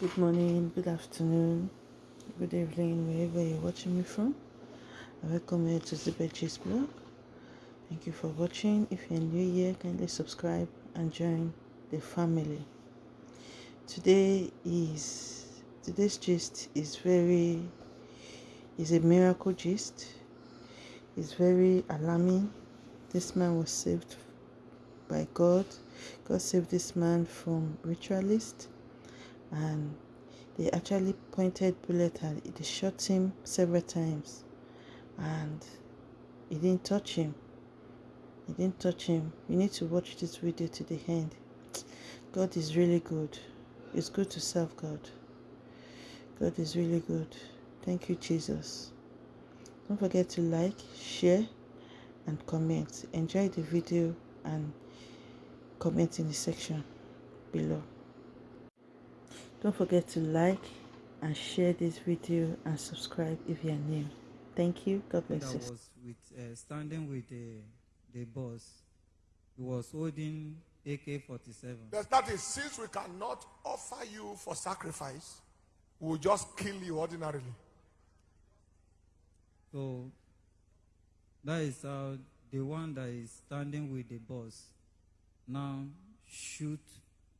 Good morning, good afternoon, good evening, wherever you're watching me from. Welcome you to Zibechi's blog. Thank you for watching. If you're new here, kindly subscribe and join the family. Today is today's gist is very is a miracle gist. It's very alarming. This man was saved by God. God saved this man from ritualists and they actually pointed bullet it. They shot him several times and he didn't touch him. He didn't touch him. You need to watch this video to the end. God is really good. It's good to serve God. God is really good. Thank you, Jesus. Don't forget to like, share, and comment. Enjoy the video and comment in the section below. Don't forget to like and share this video and subscribe if you are new. Thank you. God bless that you. was with uh, standing with the the boss. He was holding AK-47. Yes, that is, since we cannot offer you for sacrifice, we'll just kill you ordinarily. So that is how the one that is standing with the boss now shoot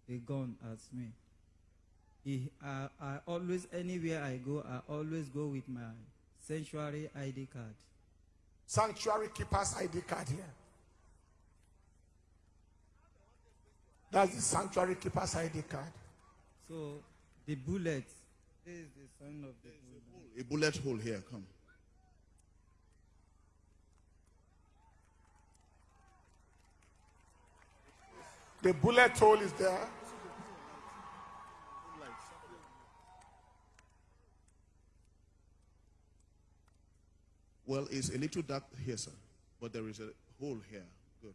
a gun at me. He, I, I always, anywhere I go, I always go with my sanctuary ID card. Sanctuary keeper's ID card here. That's the sanctuary keeper's ID card. So the bullet, this is the sign of the bullet. A bullet hole here, come. The bullet hole is there. Well, it's a little dark here, sir, but there is a hole here. Good.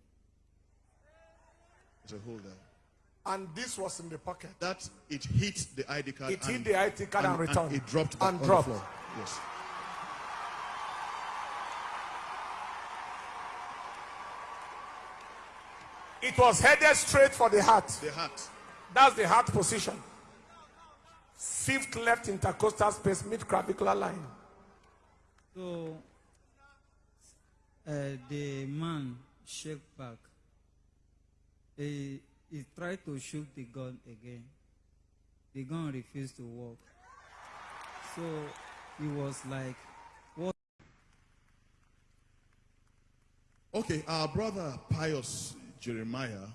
There's a hole there. And this was in the pocket. That it hit the ID card. It hit the ID card and returned. it dropped back And on dropped. the floor. Yes. It was headed straight for the heart. The heart. That's the heart position. Fifth left intercostal space, mid clavicular line. So uh, the man shake back. He, he tried to shoot the gun again. The gun refused to work. So he was like, what? Okay, our brother Pius Jeremiah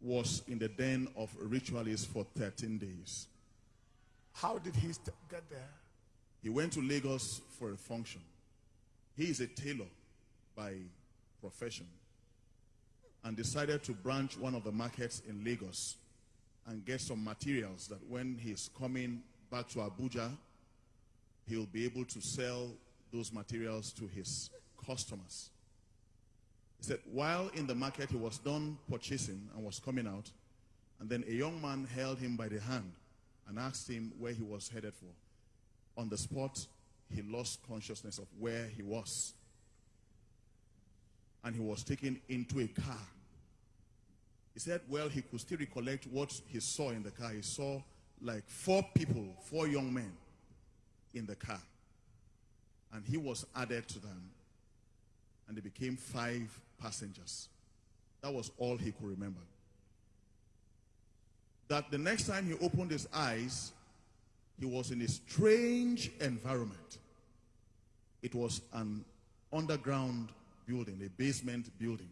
was in the den of ritualists for 13 days. How did he get there? He went to Lagos for a function. He is a tailor by profession and decided to branch one of the markets in Lagos and get some materials that when he's coming back to Abuja, he'll be able to sell those materials to his customers. He said while in the market, he was done purchasing and was coming out, and then a young man held him by the hand and asked him where he was headed for on the spot, he lost consciousness of where he was. And he was taken into a car. He said, well, he could still recollect what he saw in the car. He saw like four people, four young men in the car. And he was added to them. And they became five passengers. That was all he could remember. That the next time he opened his eyes, he was in a strange environment. It was an underground building, a basement building.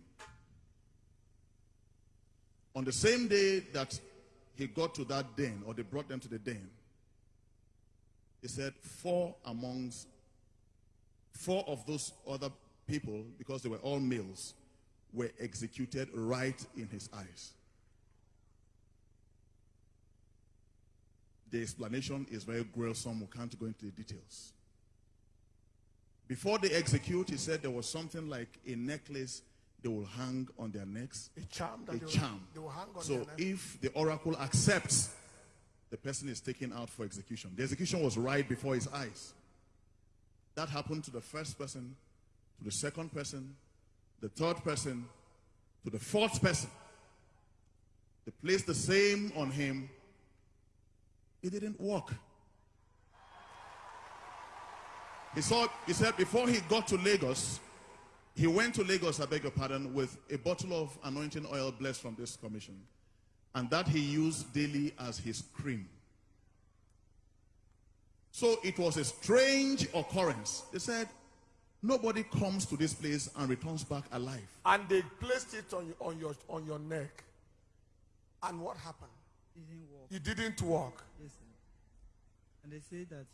On the same day that he got to that den, or they brought them to the den, he said four amongst, four of those other people, because they were all males, were executed right in his eyes. The explanation is very gruesome. We can't go into the details. Before they execute, he said there was something like a necklace they will hang on their necks. A charm that A charm. will so if the oracle accepts, the person is taken out for execution. The execution was right before his eyes. That happened to the first person, to the second person, the third person, to the fourth person. They placed the same on him It didn't work. He saw, he said before he got to Lagos, he went to Lagos, I beg your pardon, with a bottle of anointing oil blessed from this commission. And that he used daily as his cream. So it was a strange occurrence. They said, nobody comes to this place and returns back alive. And they placed it on, on, your, on your neck. And what happened? It didn't work. It didn't work. Yes, sir. And they say that